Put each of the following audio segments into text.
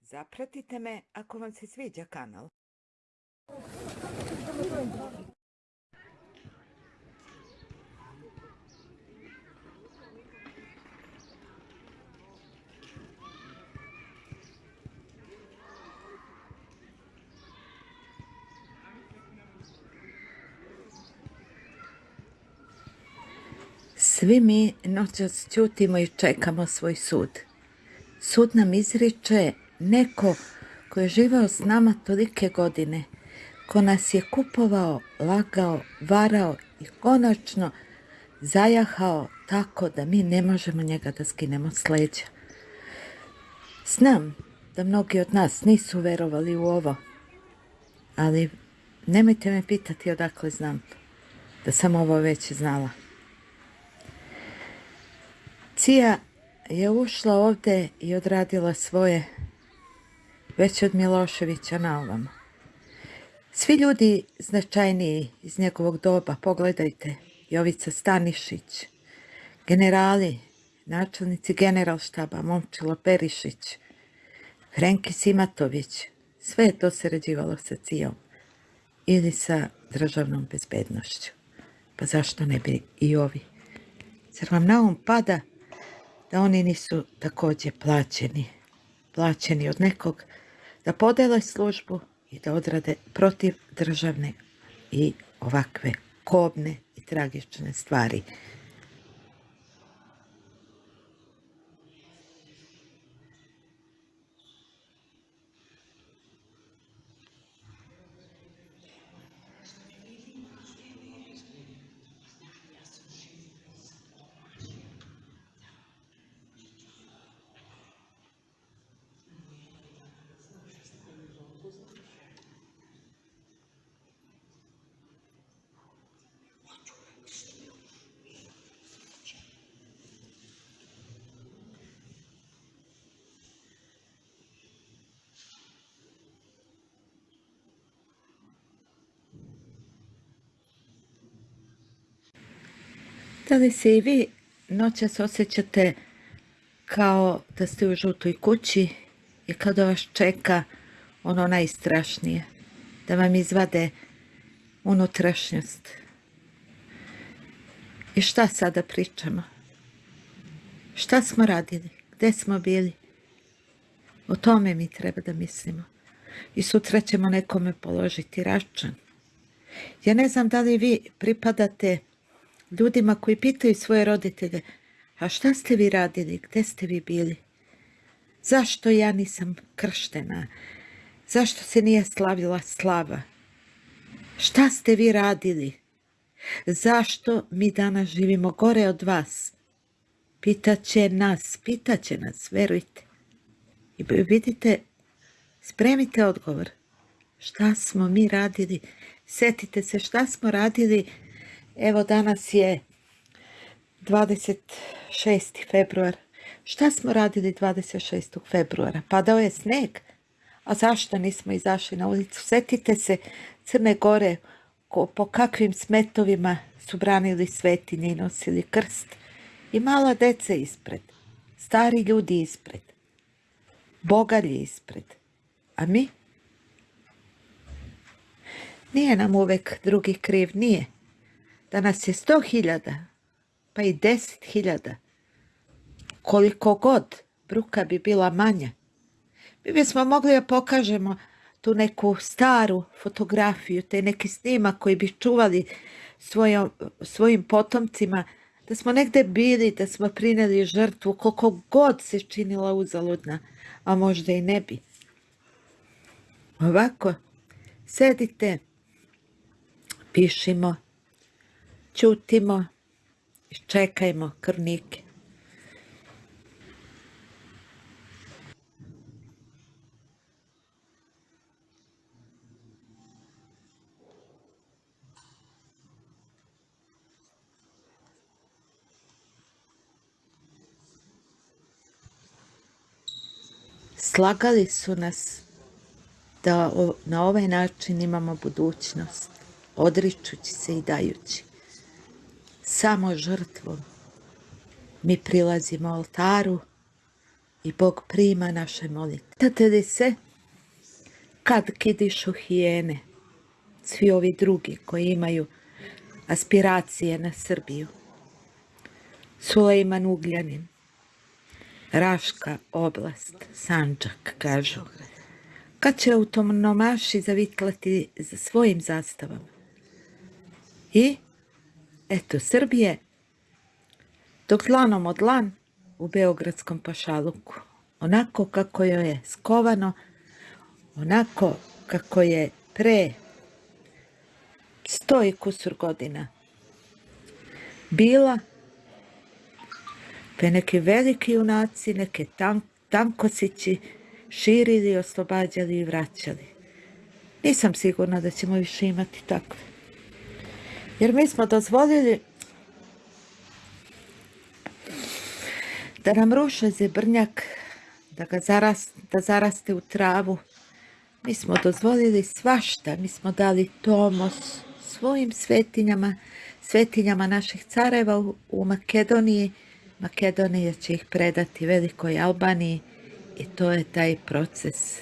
Zapratite me ako vam se sviđa kanal. Svi mi noćas ćutimo i čekamo svoj sud. Sud nam izriče neko ko je živao s nama tolike godine, ko nas je kupovao, lagao, varao i konačno zajahao tako da mi ne možemo njega da skinemo s leđa. Znam da mnogi od nas nisu verovali u ovo, ali nemojte me pitati odakle znam da sam ovo već znala. Cija je ušla ovdje i odradila svoje već od Miloševića na ovom. Svi ljudi značajniji iz njegovog doba, pogledajte, Jovica Stanišić, generali, načelnici generalštaba, Momčilo Perišić, Hrenki Simatović, sve je to sređivalo sa cijom ili sa državnom bezbednošću. Pa zašto ne bi i ovi? Zar vam na um pada da oni nisu također plaćeni, plaćeni od nekog da podele službu i da odrade protiv državne i ovakve kobne i tragične stvari. Da li se i vi noćas osjećate kao da ste u žutoj kući i kada vas čeka ono najstrašnije, da vam izvade unutrašnjost. I šta sada pričamo? Šta smo radili? Gde smo bili? O tome mi treba da mislimo. I sutra ćemo nekome položiti račun. Ja ne znam da li vi pripadate ljudima koji pitaju svoje roditelje, a šta ste vi radili, gdje ste vi bili? Zašto ja nisam krštena? Zašto se nije slavila slava? Šta ste vi radili? Zašto mi danas živimo gore od vas? Pitaće nas, pitaće nas, verujte. I vidite, spremite odgovor. Šta smo mi radili? Setite se šta smo radili Evo danas je 26. februar. Šta smo radili 26. februara? Padao je sneg. A zašto nismo izašli na ulicu? Sjetite se Crne Gore po kakvim smetovima su branili svetinje i nosili krst. I mala dece ispred. Stari ljudi ispred. Bogalji ispred. A mi? Nije nam uvek drugi kriv, nije da nas je sto hiljada, pa i deset hiljada, koliko god bruka bi bila manja, mi bismo mogli da pokažemo tu neku staru fotografiju, te neki snimak koji bi čuvali svojim potomcima, da smo negde bili, da smo prineli žrtvu, koliko god se činila uzaludna, a možda i ne bi. Ovako, sedite, pišimo, Ćutimo i čekajmo krvnike. Slagali su nas da na ovaj način imamo budućnost, odričući se i dajući. Samo žrtvom mi prilazimo oltaru i Bog prima naše molitve. Tate li se kad kidišu hijene, svi ovi drugi koji imaju aspiracije na Srbiju, Sulejman Ugljanin, Raška oblast, Sanđak, kažu. Kad će autonomaši zavitlati za svojim zastavama? I, eto, Srbije, dok dlanom od lan u Beogradskom pašaluku, onako kako joj je skovano, onako kako je pre sto i kusur godina bila pe neki veliki junaci, neke tank, tankosići širili, oslobađali i vraćali. Nisam sigurna da ćemo više imati takve. Jer mi smo dozvolili da nam ruše zebrnjak, da ga zarast, da zaraste u travu. Mi smo dozvolili svašta, mi smo dali tomos svojim svetinjama, svetinjama naših careva u, u Makedoniji, Makedonija će ih predati Velikoj Albaniji i to je taj proces.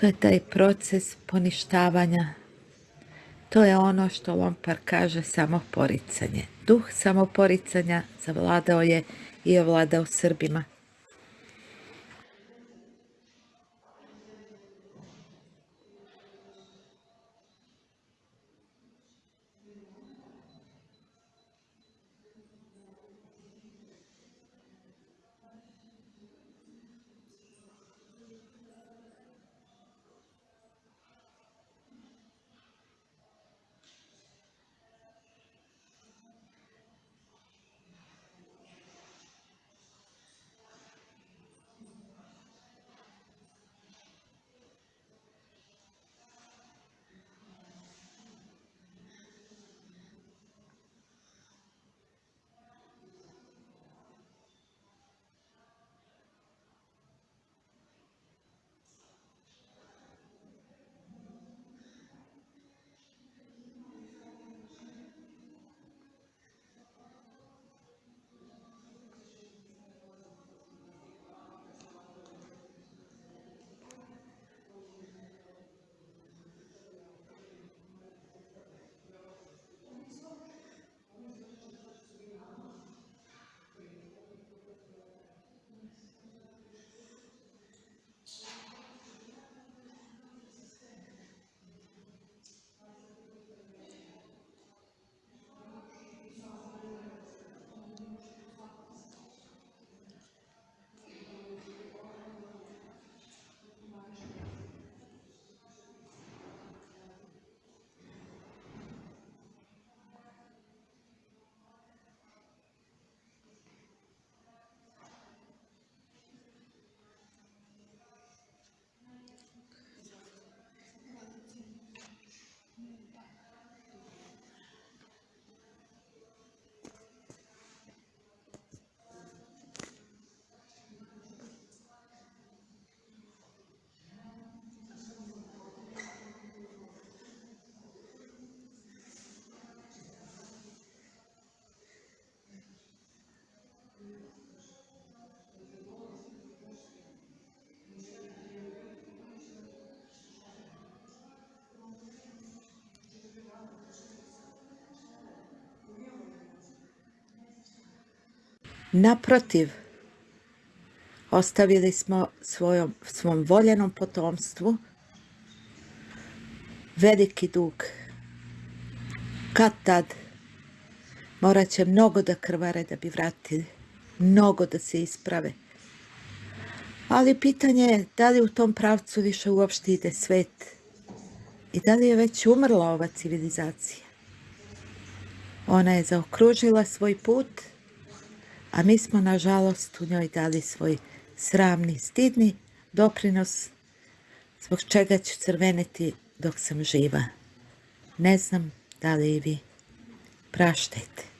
To je taj proces poništavanja. To je ono što Lompar kaže samoporicanje. Duh samoporicanja zavladao je i ovladao Srbima. Naprotiv, ostavili smo svojom, svom voljenom potomstvu veliki dug. Kad tad morat će mnogo da krvare da bi vratili, mnogo da se isprave. Ali pitanje je da li u tom pravcu više uopšte ide svet i da li je već umrla ova civilizacija. Ona je zaokružila svoj put a mi smo nažalost u njoj dali svoj sramni, stidni doprinos zbog čega ću crveneti dok sam živa. Ne znam da li i vi. Praštajte.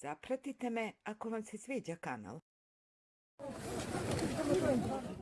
Zapratite me ako vam se sviđa kanal.